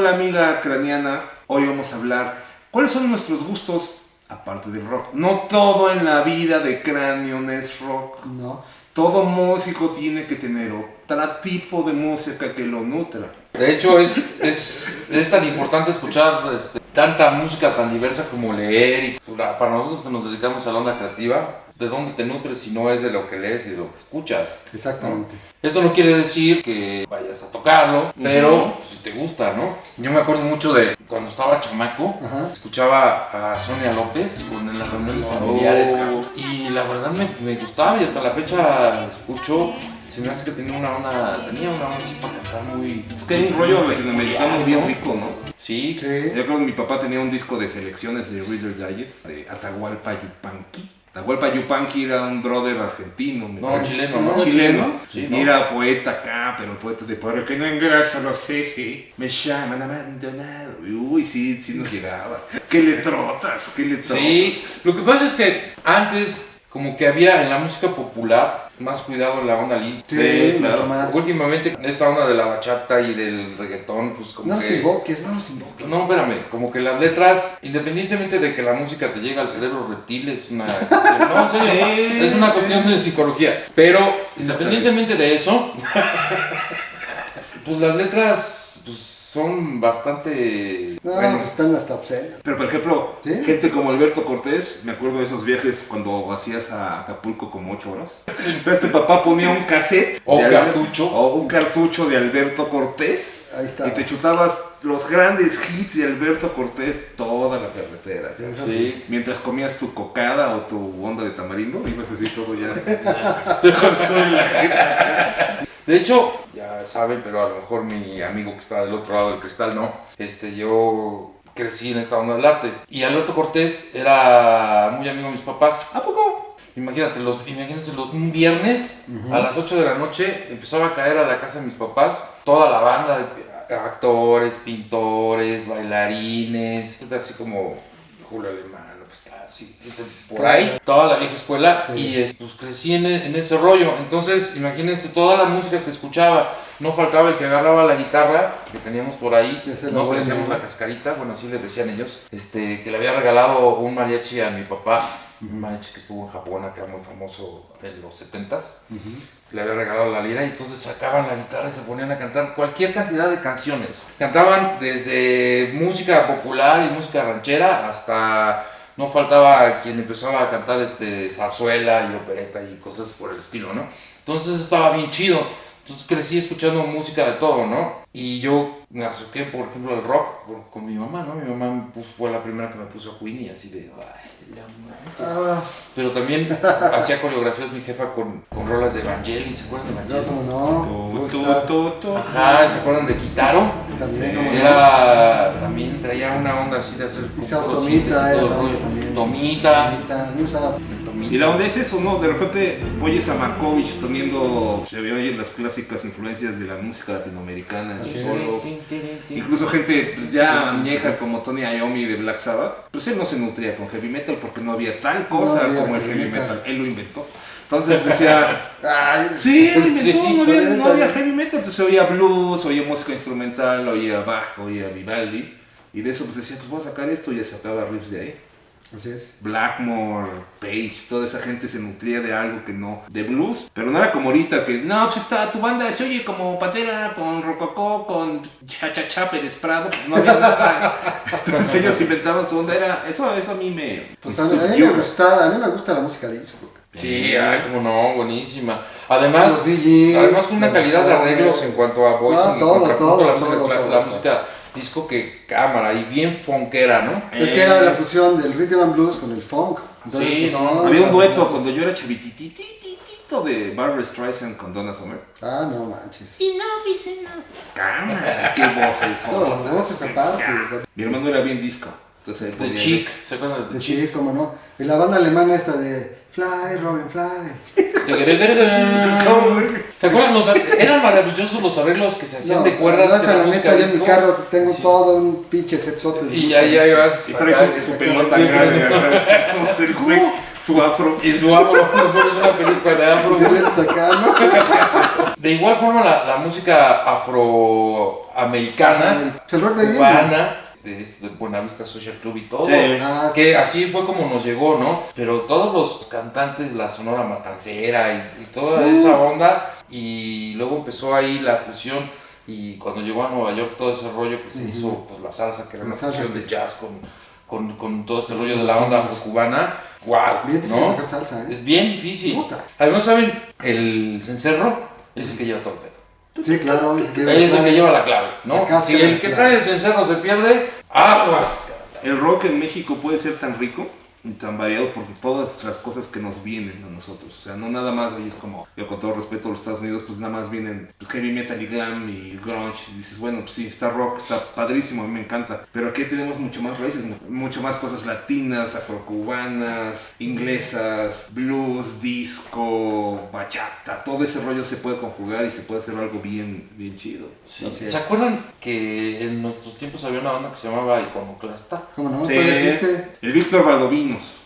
Hola amiga craniana, hoy vamos a hablar cuáles son nuestros gustos aparte del rock. No todo en la vida de cráneo es rock. No. Todo músico tiene que tener otro tipo de música que lo nutra. De hecho, es, es, es tan importante escuchar este, tanta música tan diversa como leer. Y, para nosotros que nos dedicamos a la onda creativa, de dónde te nutres si no es de lo que lees y de lo que escuchas. Exactamente. Eso no quiere decir que vayas a tocarlo, pero si te gusta, ¿no? Yo me acuerdo mucho de cuando estaba chamaco, escuchaba a Sonia López con las reuniones familiares y la verdad me, me gustaba y hasta la fecha escucho. Se me hace que tenía una onda, tenía una onda así para cantar muy... Es que hay un rollo latinoamericano bien rico, ¿no? Sí, Sí. Yo creo que mi papá tenía un disco de selecciones de Reader Digest, de Atahualpa Yupanqui. Atahualpa Yupanqui era un brother argentino, no, parece. chileno, ¿no? No, chileno, Sí, era poeta acá, pero poeta de por el que no engrasa los ejes, me llaman abandonado. Uy, sí, sí nos llegaba. Qué letrotas, qué letrotas. Sí, lo que pasa es que antes como que había en la música popular más cuidado en la onda limpia. Sí, Sí, claro. más. Últimamente esta onda de la bachata y del reggaetón, pues como No nos que... invoques, no nos invoques. No, espérame, como que las letras, independientemente de que la música te llegue al cerebro reptil, es una... No, en serio, Sí, es una sí. cuestión de psicología. Pero, independientemente de eso, pues las letras son bastante... No, bueno, están hasta obscenas. Pero por ejemplo, ¿Sí? gente como Alberto Cortés, me acuerdo de esos viajes cuando hacías a Acapulco como 8 horas. Entonces, tu papá ponía un cassette. O Alberto- cartucho. O un cartucho de Alberto Cortés. Ahí está. Y te chutabas los grandes hits de Alberto Cortés toda la carretera. Sí. sí. Mientras comías tu cocada o tu onda de tamarindo, ibas así todo ya. con la. De hecho, ya saben, pero a lo mejor mi amigo que está del otro lado del cristal no. Este, yo crecí en esta onda del arte. Y Alberto Cortés era muy amigo de mis papás. ¿A poco? Imagínate, los, imagínense, los- un viernes a las 8 de la noche empezaba a caer a la casa de mis papás toda la banda de actores, pintores, bailarines, así como Julio Alemán, López Tarsi, por ahí, toda la vieja escuela Sí. y es- pues crecí en, e- en ese rollo. Entonces, imagínense toda la música que escuchaba. No faltaba el que agarraba la guitarra que teníamos por ahí, no ¿no? la cascarita, bueno, así le decían ellos, este, que le había regalado un mariachi a mi papá, un mariachi que estuvo en Japón acá muy famoso en los 70s Ujú. le había regalado la lira y entonces sacaban la guitarra y se ponían a cantar cualquier cantidad de canciones. Cantaban desde música popular y música ranchera hasta no faltaba quien empezaba a cantar este zarzuela y opereta y cosas por el estilo, ¿no? Entonces estaba bien chido. Entonces crecí escuchando música de todo, ¿no? Y yo me acerqué, por ejemplo, al rock por- con mi mamá, ¿no? Mi mamá puso- fue la primera que me puso a Queen y así de, ay, la manches". Ah, Pero también hacía coreografías mi jefa con, con rolas de Evangelis, ¿se acuerdan de no, Evangelis? como no. Tu, Pues tu. Ajá, ¿se acuerdan de Kitaro? También, Sí. no. Era, también traía una onda así de hacer Y Tomita y todo el rollo. Tomita. No. Tomita. Y la onda es eso, ¿no? De repente oyes a Markovich teniendo, se ve oye las clásicas influencias de la música latinoamericana, el solo. Incluso gente pues, ya añeja como Tony Iommi de Black Sabbath, pues él no se nutría con heavy metal porque no había tal cosa No había como el heavy metal. metal. él lo inventó. Entonces decía, sí, él inventó, no, había, no heavy metal, entonces oía blues, oía música instrumental, oía bajo, oía Vivaldi, y de eso pues decía, pues voy a sacar esto y ya sacaba riffs de ahí. Así es. Blackmore, Page, toda esa gente se nutría de algo que no, de blues, pero no era como ahorita que, no, pues está, tu banda se oye como Pantera, con Rococó, con Cha Cha Cha Pérez Prado, pues no había nada. Entonces ellos inventaban su onda, era, eso, eso a mí me... Pues a mí, a mí me gusta, a mí me gusta la música disco. Sí, ay, como no, buenísima. Además, además una calidad de arreglos en cuanto a voicing No, y todo, todo, la música, todo, cla- todo, la música disco que cámara y bien funkera, ¿no? Es que era la fusión del rhythm and blues con el funk. Sí, pues, no, Había un dueto cuando yo era chavitititito de Barbara Streisand con Donna Summer. Ah, no manches. Cámara, qué voces No, las voces aparte. Mi hermano era bien disco. Entonces The Chic, ¿se acuerdan de The Chic? sí, como no. Y la banda alemana esta de Fly, Robin Fly. ¿Se acuerdan? Los, eran maravillosos los arreglos que se hacían No, de cuerdas no, la neta, yo en mi carro tengo Sí. todo un pinche setzote. de Y ya, música ya ibas. Y trae acá, su, su pelota acá, de acá, su, afro. Y su afro, es una película de afro. De igual forma, la, la música afroamericana, ahí cubana, de, de Buenavista Social Club y todo. Sí. Ah, sí. Que así fue como nos llegó, ¿no? Pero todos los cantantes, la Sonora Matancera y, y toda Sí. esa onda, y luego empezó ahí la fusión, y cuando llegó a Nueva York todo ese rollo que se Ujú. hizo, pues la salsa, que era La una fusión de pues. jazz con, con, con todo este rollo de la onda afrocubana, wow, Bien ¿no? salsa, ¿eh? Es bien difícil. Puta. Además, ¿saben? El cencerro es el que lleva todo. Sí, claro, es el que lleva Es el que lleva la clave, ¿no? La Si el que trae el cencerro se pierde, aguas. El rock en México puede ser tan rico tan variado porque todas las cosas que nos vienen a nosotros, o sea, no nada más ahí es como, yo con todo respeto a los Estados Unidos, pues nada más vienen pues heavy metal y glam y grunge y dices, bueno, pues sí, está rock, está padrísimo, a mí me encanta, pero aquí tenemos mucho más raíces, mu- mucho más cosas latinas, afrocubanas, inglesas, blues, disco, bachata, todo ese rollo se puede conjugar y se puede hacer algo bien, bien chido. Sí. Así ¿Se es. acuerdan que en nuestros tiempos había una banda que se llamaba Iconoclasta? ¿Cómo no? Sí. El Víctor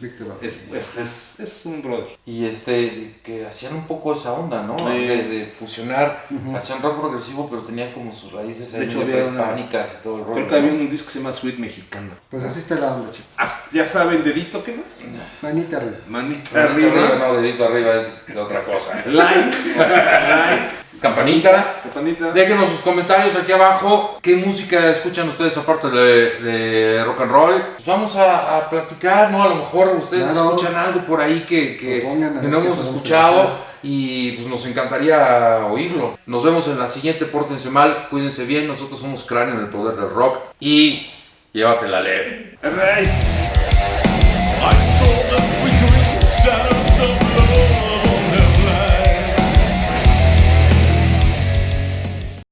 Víctor. es, es, es, es un brother. Y este, que hacían un poco esa onda, ¿no? Sí. De, de fusionar, hacían rock progresivo, pero tenían como sus raíces De hecho, prehispánicas y todo el rollo. Creo que había un disco que se llama Sweet Mexicana. Pues así está la onda, chico. Ah, ya saben, dedito, ¿qué más? Manita arriba. Manita arriba. no, dedito arriba es de otra cosa. Like, like, Campanita. campanita. Déjenos sus comentarios aquí abajo. ¿Qué música escuchan ustedes aparte de, de rock and roll? Pues vamos a, a platicar, ¿no? A lo mejor ustedes Claro. escuchan algo por ahí que, no hemos escuchado y pues nos encantaría oírlo. Nos vemos en la siguiente, pórtense mal, cuídense bien. Nosotros somos Cráneo en el Poder del Rock y llévatela leve. Rey. I saw the